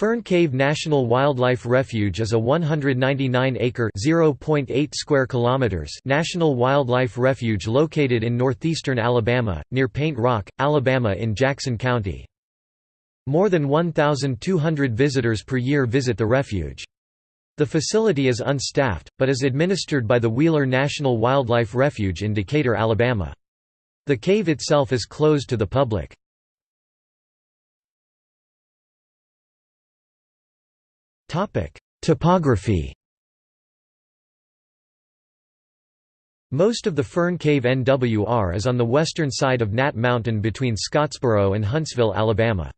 Fern Cave National Wildlife Refuge is a 199-acre (0.8 square kilometers) national wildlife refuge located in northeastern Alabama, near Paint Rock, Alabama in Jackson County. More than 1,200 visitors per year visit the refuge. The facility is unstaffed, but is administered by the Wheeler National Wildlife Refuge in Decatur, Alabama. The cave itself is closed to the public. Topography Most of the Fern Cave NWR is on the western side of Nat Mountain between Scottsboro and Huntsville, Alabama.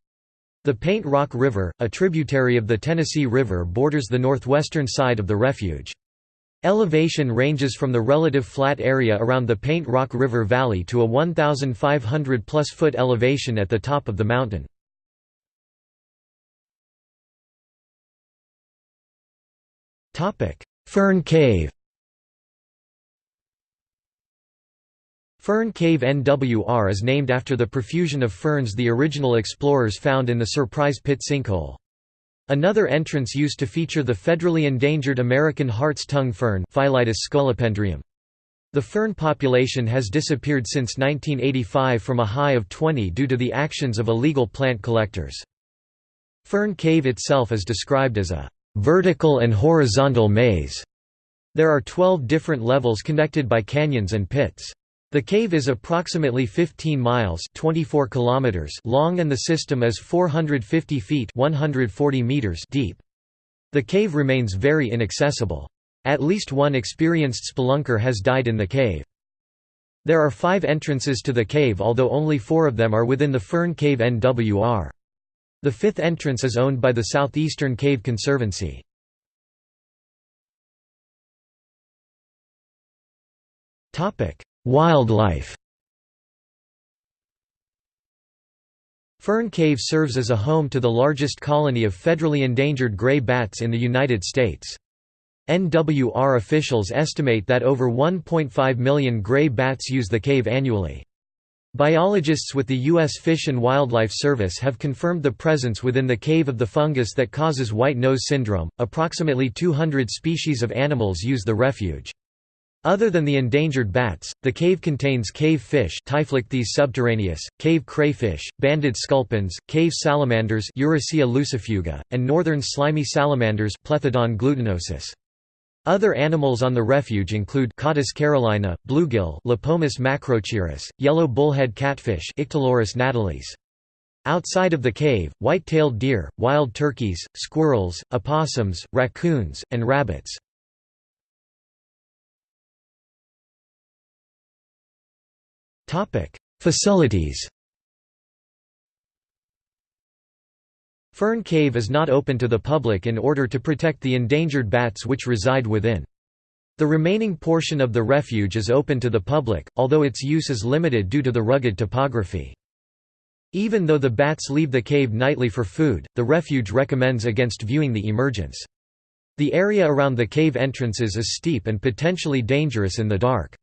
The Paint Rock River, a tributary of the Tennessee River borders the northwestern side of the refuge. Elevation ranges from the relative flat area around the Paint Rock River Valley to a 1,500 plus foot elevation at the top of the mountain. Fern Cave Fern Cave NWR is named after the profusion of ferns the original explorers found in the Surprise Pit sinkhole. Another entrance used to feature the federally endangered American hart's tongue fern. The fern population has disappeared since 1985 from a high of 20 due to the actions of illegal plant collectors. Fern Cave itself is described as a vertical and horizontal maze. There are 12 different levels connected by canyons and pits. The cave is approximately 15 miles 24 kilometers long and the system is 450 feet 140 meters deep. The cave remains very inaccessible. At least one experienced spelunker has died in the cave. There are five entrances to the cave although only four of them are within the Fern Cave NWR. The fifth entrance is owned by the Southeastern Cave Conservancy. Wildlife Fern Cave serves as a home to the largest colony of federally endangered gray bats in the United States. NWR officials estimate that over 1.5 million gray bats use the cave annually. Biologists with the U.S. Fish and Wildlife Service have confirmed the presence within the cave of the fungus that causes white nose syndrome. Approximately 200 species of animals use the refuge. Other than the endangered bats, the cave contains cave fish subterraneus, cave crayfish, banded sculpins, cave salamanders Eurycea lucifuga, and northern slimy salamanders Plethodon glutinosus. Other animals on the refuge include Cottus carolina, bluegill Lepomis macrochirus, yellow bullhead catfish Ictalurus natalis. Outside of the cave, white-tailed deer, wild turkeys, squirrels, opossums, raccoons, and rabbits. Facilities Fern Cave is not open to the public in order to protect the endangered bats which reside within. The remaining portion of the refuge is open to the public, although its use is limited due to the rugged topography. Even though the bats leave the cave nightly for food, the refuge recommends against viewing the emergence. The area around the cave entrances is steep and potentially dangerous in the dark.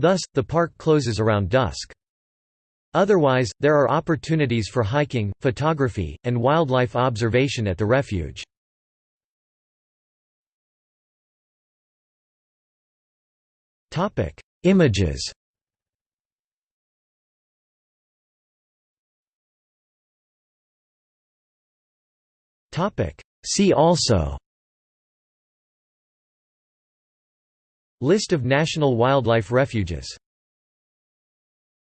Thus, the park closes around dusk. Otherwise, there are opportunities for hiking, photography, and wildlife observation at the refuge. Images. See also. List of national wildlife refuges